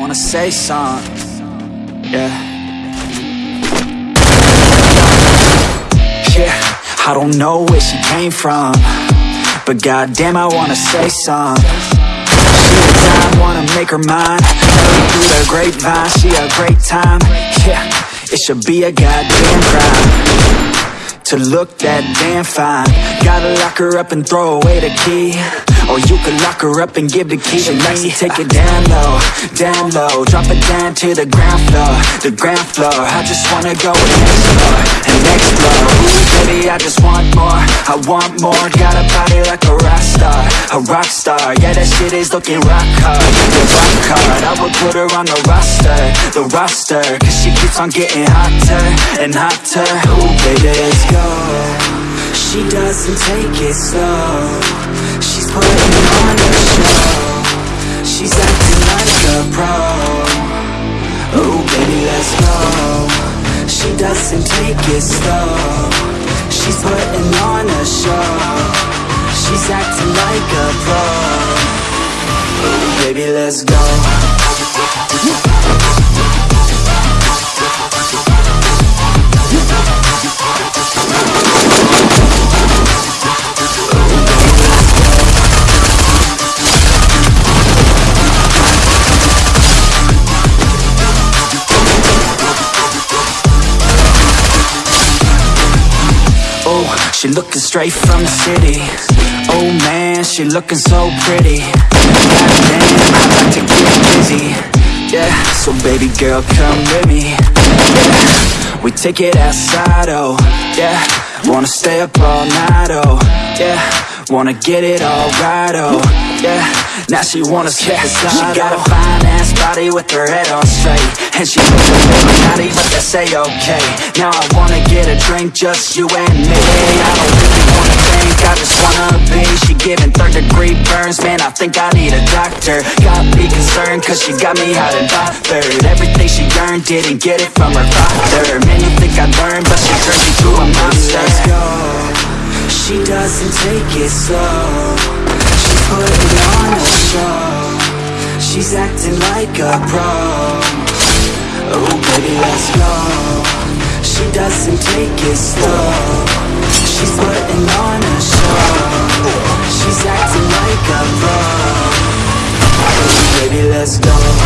wanna say something. Yeah. Yeah, I don't know where she came from, but goddamn, I wanna say something. She a dime, wanna make her mine. Through the grapevine, she a great time. Yeah, it should be a goddamn crime to look that damn fine. Gotta lock her up and throw away the key. Or you could lock her up and give the key to me Take it down low, down low. Drop it down to the ground floor, the ground floor. I just wanna go next floor, and next floor. Ooh, baby, I just want more, I want more. Got a body like a rock star, a rock star. Yeah, that shit is looking rock hard, yeah, rock hard. I would put her on the roster, the roster. Cause she keeps on getting hotter and hotter. Ooh, baby, let's go She doesn't take it slow. She's putting on a show. She's acting like a pro. Oh baby let's go. She doesn't take it slow. She's putting on a show. She's acting like a pro. Oh baby let's go She looking straight from the city. Oh man, she looking so pretty. Goddamn, I like to get busy. Yeah, so baby girl, come with me. Yeah, we take it outside, oh. Yeah, wanna stay up all night, oh. Yeah, wanna get it all right, oh now she wanna skip yeah, She got a fine oh. ass body with her head on straight And she looks a little naughty, but that's a-okay Now I wanna get a drink, just you and me. I don't really wanna think, I just wanna be. She giving third degree burns, man, I think I need a doctor. Got me concerned, cause she got me hot and bothered. Everything she earned, didn't get it from her father. Man, you think I learned, but she turned me to a monster. Let's go. She doesn't take it slow She's acting like a pro Oh baby let's go. She doesn't take it slow. She's putting on a show. She's acting like a pro Oh baby let's go